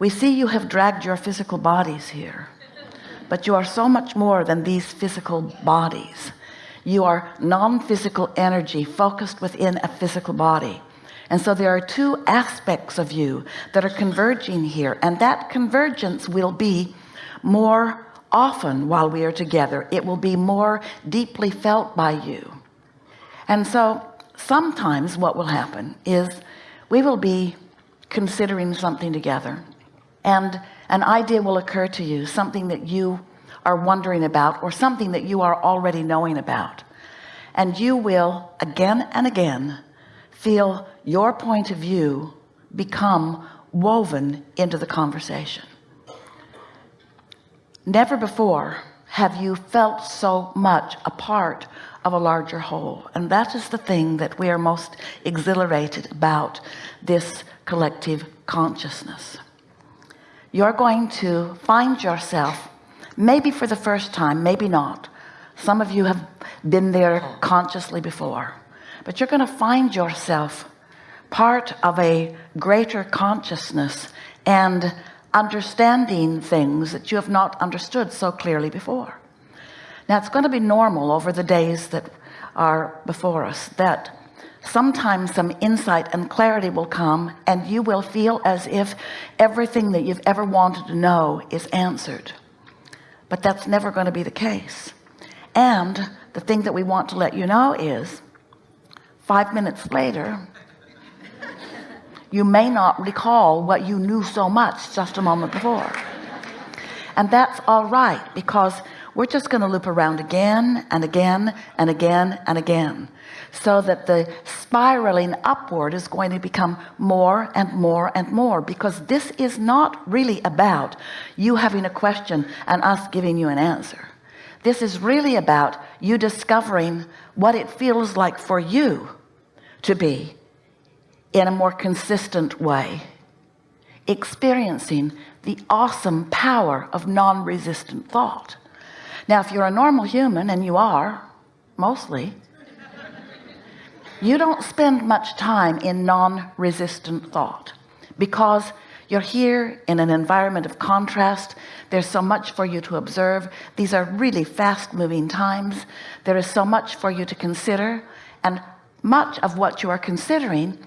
we see you have dragged your physical bodies here but you are so much more than these physical bodies. You are non-physical energy focused within a physical body. And so there are two aspects of you that are converging here and that convergence will be more often while we are together. It will be more deeply felt by you. And so sometimes what will happen is we will be considering something together and an idea will occur to you something that you are wondering about or something that you are already knowing about. And you will again and again feel your point of view become woven into the conversation. Never before have you felt so much a part of a larger whole. And that is the thing that we are most exhilarated about this collective consciousness you're going to find yourself maybe for the first time maybe not. Some of you have been there consciously before. But you're going to find yourself part of a greater consciousness and understanding things that you have not understood so clearly before. Now it's going to be normal over the days that are before us that sometimes some insight and clarity will come and you will feel as if everything that you've ever wanted to know is answered. But that's never going to be the case. And the thing that we want to let you know is five minutes later you may not recall what you knew so much just a moment before. And that's all right because we're just going to loop around again and again and again and again so that the spiraling upward is going to become more and more and more because this is not really about you having a question and us giving you an answer. This is really about you discovering what it feels like for you to be in a more consistent way experiencing the awesome power of non-resistant thought now if you're a normal human and you are mostly you don't spend much time in non-resistant thought because you're here in an environment of contrast. There's so much for you to observe. These are really fast-moving times. There is so much for you to consider and much of what you are considering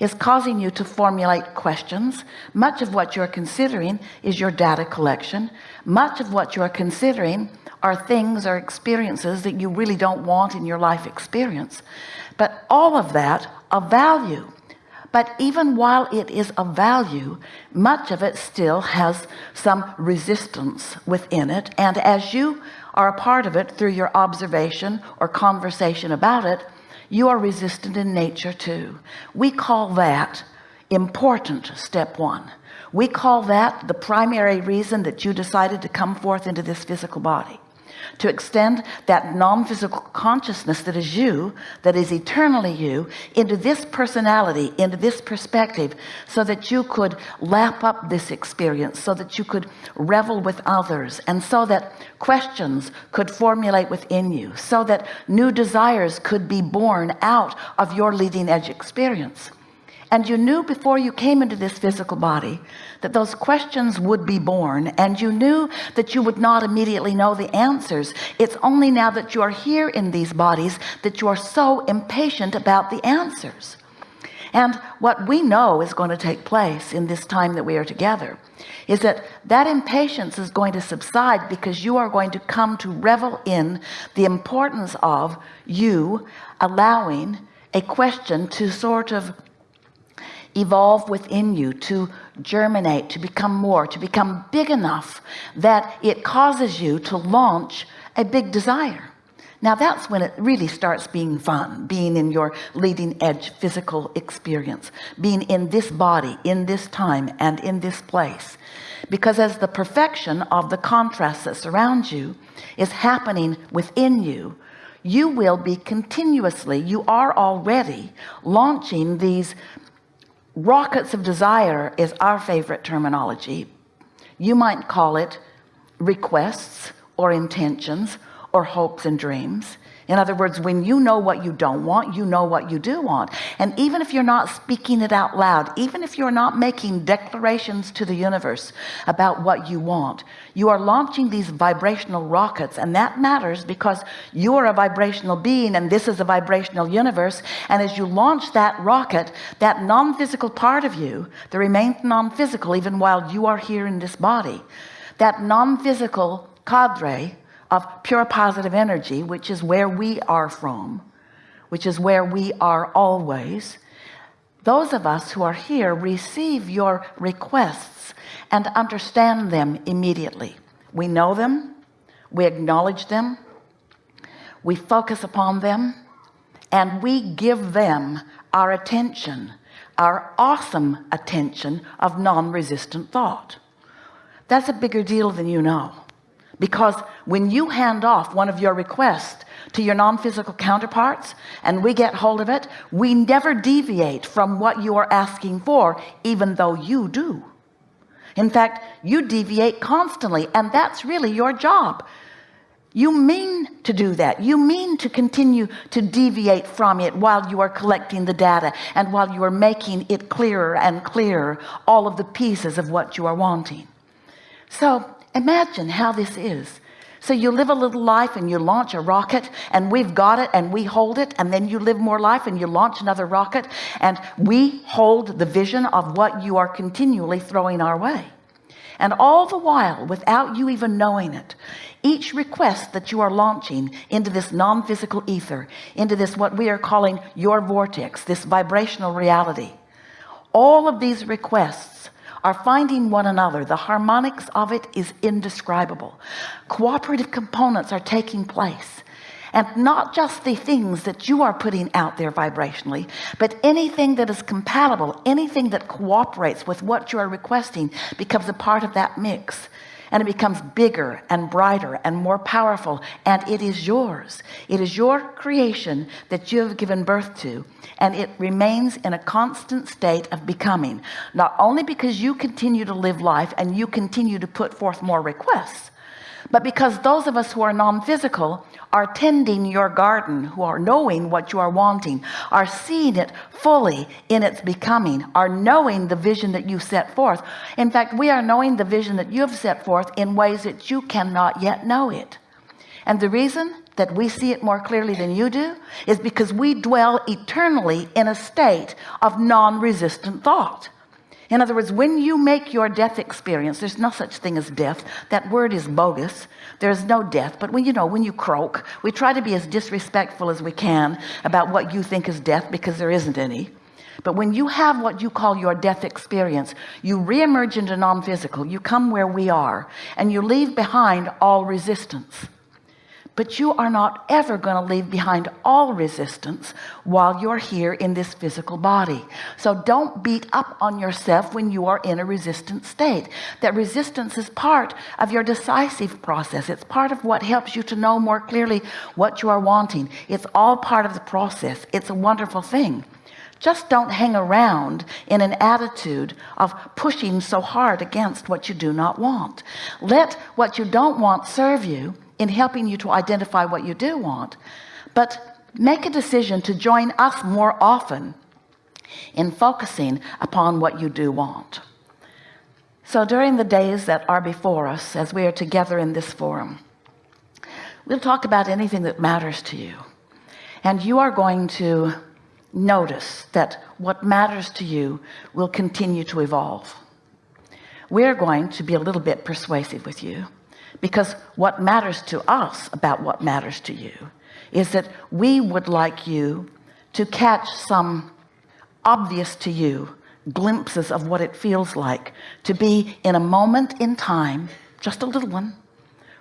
is causing you to formulate questions. Much of what you're considering is your data collection. Much of what you're considering are things or experiences that you really don't want in your life experience. But all of that of value. But even while it is of value much of it still has some resistance within it. And as you are a part of it through your observation or conversation about it you are resistant in nature too. We call that important step one. We call that the primary reason that you decided to come forth into this physical body to extend that non-physical consciousness that is you that is eternally you into this personality into this perspective so that you could lap up this experience so that you could revel with others and so that questions could formulate within you so that new desires could be born out of your leading edge experience and you knew before you came into this physical body that those questions would be born. And you knew that you would not immediately know the answers. It's only now that you are here in these bodies that you are so impatient about the answers. And what we know is going to take place in this time that we are together is that that impatience is going to subside because you are going to come to revel in the importance of you allowing a question to sort of evolve within you to germinate to become more to become big enough that it causes you to launch a big desire. Now that's when it really starts being fun being in your leading edge physical experience being in this body in this time and in this place. Because as the perfection of the contrast that surrounds you is happening within you you will be continuously you are already launching these rockets of desire is our favorite terminology. You might call it requests or intentions or hopes and dreams in other words when you know what you don't want you know what you do want. And even if you're not speaking it out loud even if you're not making declarations to the universe about what you want you are launching these vibrational rockets. And that matters because you are a vibrational being and this is a vibrational universe. And as you launch that rocket that non-physical part of you that remains non-physical even while you are here in this body that non-physical cadre of pure positive energy which is where we are from which is where we are always those of us who are here receive your requests and understand them immediately. We know them we acknowledge them we focus upon them and we give them our attention our awesome attention of non-resistant thought. That's a bigger deal than you know because when you hand off one of your requests to your non-physical counterparts and we get hold of it we never deviate from what you are asking for even though you do. In fact you deviate constantly and that's really your job. You mean to do that. You mean to continue to deviate from it while you are collecting the data and while you are making it clearer and clearer all of the pieces of what you are wanting. So imagine how this is. So you live a little life and you launch a rocket and we've got it and we hold it and then you live more life and you launch another rocket and we hold the vision of what you are continually throwing our way. And all the while without you even knowing it each request that you are launching into this non-physical ether into this what we are calling your vortex this vibrational reality all of these requests are finding one another. The harmonics of it is indescribable. Cooperative components are taking place. And not just the things that you are putting out there vibrationally but anything that is compatible anything that cooperates with what you are requesting becomes a part of that mix and it becomes bigger and brighter and more powerful. And it is yours. It is your creation that you have given birth to. And it remains in a constant state of becoming. Not only because you continue to live life and you continue to put forth more requests but because those of us who are non-physical are tending your garden who are knowing what you are wanting are seeing it fully in its becoming are knowing the vision that you set forth. In fact we are knowing the vision that you have set forth in ways that you cannot yet know it. And the reason that we see it more clearly than you do is because we dwell eternally in a state of non-resistant thought in other words when you make your death experience there's no such thing as death. That word is bogus. There's no death. But when you know when you croak we try to be as disrespectful as we can about what you think is death because there isn't any. But when you have what you call your death experience you reemerge into non-physical. You come where we are. And you leave behind all resistance but you are not ever going to leave behind all resistance while you're here in this physical body. So don't beat up on yourself when you are in a resistant state. That resistance is part of your decisive process. It's part of what helps you to know more clearly what you are wanting. It's all part of the process. It's a wonderful thing. Just don't hang around in an attitude of pushing so hard against what you do not want. Let what you don't want serve you in helping you to identify what you do want but make a decision to join us more often in focusing upon what you do want. So during the days that are before us as we are together in this forum we'll talk about anything that matters to you. And you are going to notice that what matters to you will continue to evolve. We're going to be a little bit persuasive with you because what matters to us about what matters to you is that we would like you to catch some obvious to you glimpses of what it feels like to be in a moment in time just a little one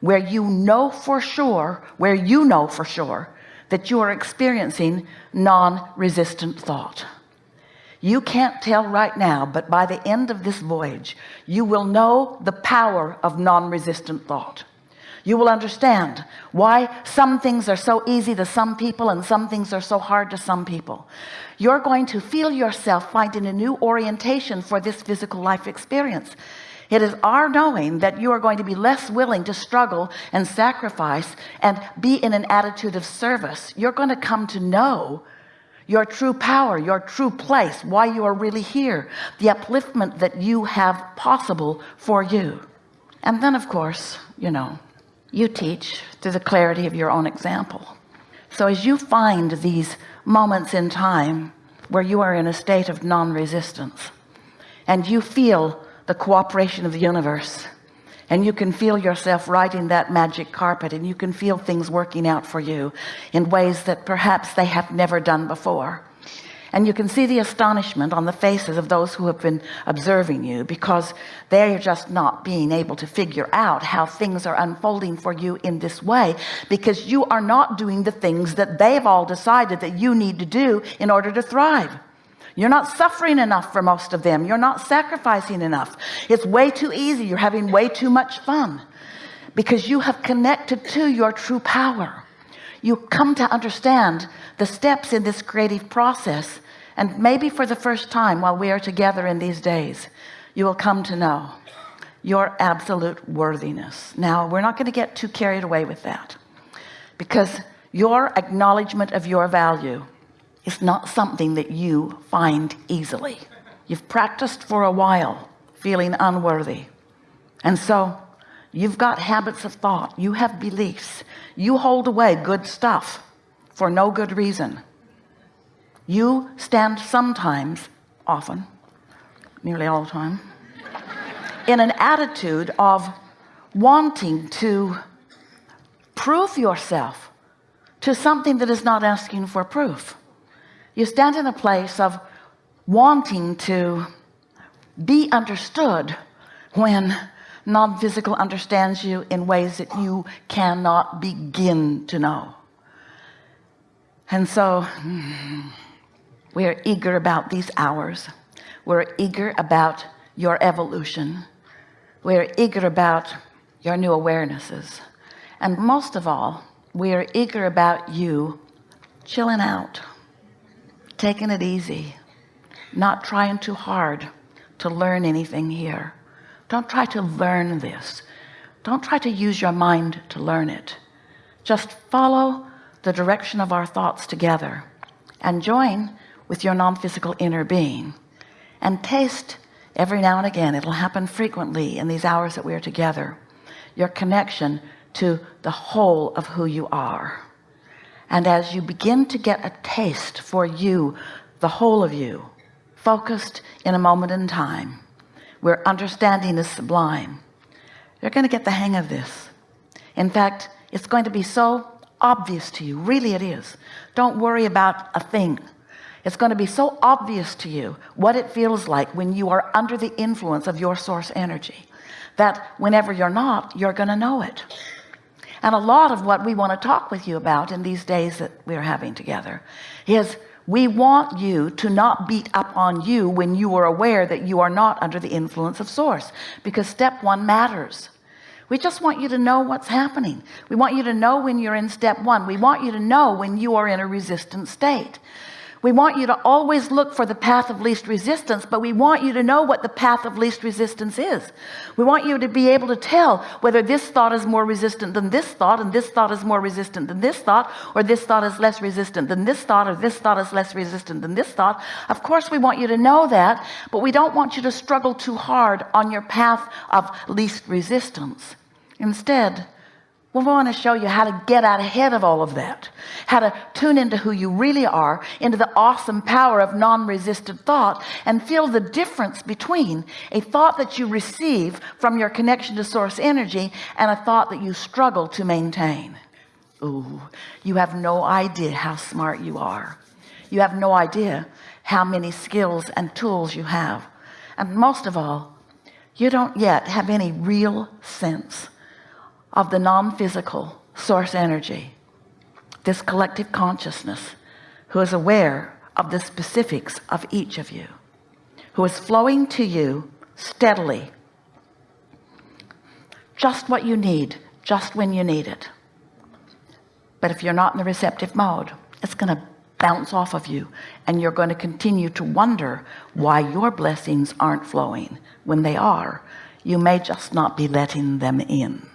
where you know for sure where you know for sure that you are experiencing non-resistant thought you can't tell right now but by the end of this voyage you will know the power of non-resistant thought. You will understand why some things are so easy to some people and some things are so hard to some people. You're going to feel yourself finding a new orientation for this physical life experience. It is our knowing that you are going to be less willing to struggle and sacrifice and be in an attitude of service. You're going to come to know your true power your true place why you are really here the upliftment that you have possible for you. And then of course you know you teach through the clarity of your own example. So as you find these moments in time where you are in a state of non-resistance and you feel the cooperation of the universe and you can feel yourself riding that magic carpet and you can feel things working out for you in ways that perhaps they have never done before. And you can see the astonishment on the faces of those who have been observing you because they're just not being able to figure out how things are unfolding for you in this way because you are not doing the things that they've all decided that you need to do in order to thrive you're not suffering enough for most of them. You're not sacrificing enough. It's way too easy. You're having way too much fun because you have connected to your true power. You come to understand the steps in this creative process and maybe for the first time while we are together in these days you will come to know your absolute worthiness. Now we're not going to get too carried away with that because your acknowledgement of your value is not something that you find easily. You've practiced for a while feeling unworthy. And so you've got habits of thought. You have beliefs. You hold away good stuff for no good reason. You stand sometimes often nearly all the time in an attitude of wanting to prove yourself to something that is not asking for proof you stand in a place of wanting to be understood when non-physical understands you in ways that you cannot begin to know. And so we're eager about these hours. We're eager about your evolution. We're eager about your new awarenesses. And most of all we are eager about you chilling out taking it easy not trying too hard to learn anything here. Don't try to learn this. Don't try to use your mind to learn it. Just follow the direction of our thoughts together and join with your non-physical inner being and taste every now and again. It'll happen frequently in these hours that we are together your connection to the whole of who you are and as you begin to get a taste for you the whole of you focused in a moment in time where understanding is sublime you're going to get the hang of this. In fact it's going to be so obvious to you. Really it is. Don't worry about a thing. It's going to be so obvious to you what it feels like when you are under the influence of your source energy that whenever you're not you're going to know it and a lot of what we want to talk with you about in these days that we're having together is we want you to not beat up on you when you are aware that you are not under the influence of source because step one matters. We just want you to know what's happening. We want you to know when you're in step one. We want you to know when you are in a resistant state we want you to always look for the path of least resistance but we want you to know what the path of least resistance is. We want you to be able to tell whether this thought is more resistant than this thought and this thought is more resistant than this thought or this thought is less resistant than this thought or this thought is less resistant than this thought. Of course we want you to know that but we don't want you to struggle too hard on your path of least resistance. Instead we want to show you how to get out ahead of all of that. How to tune into who you really are into the awesome power of non-resistant thought and feel the difference between a thought that you receive from your connection to source energy and a thought that you struggle to maintain. Ooh, you have no idea how smart you are. You have no idea how many skills and tools you have. And most of all you don't yet have any real sense of the non-physical source energy this collective consciousness who is aware of the specifics of each of you who is flowing to you steadily. Just what you need just when you need it. But if you're not in the receptive mode it's going to bounce off of you and you're going to continue to wonder why your blessings aren't flowing when they are. You may just not be letting them in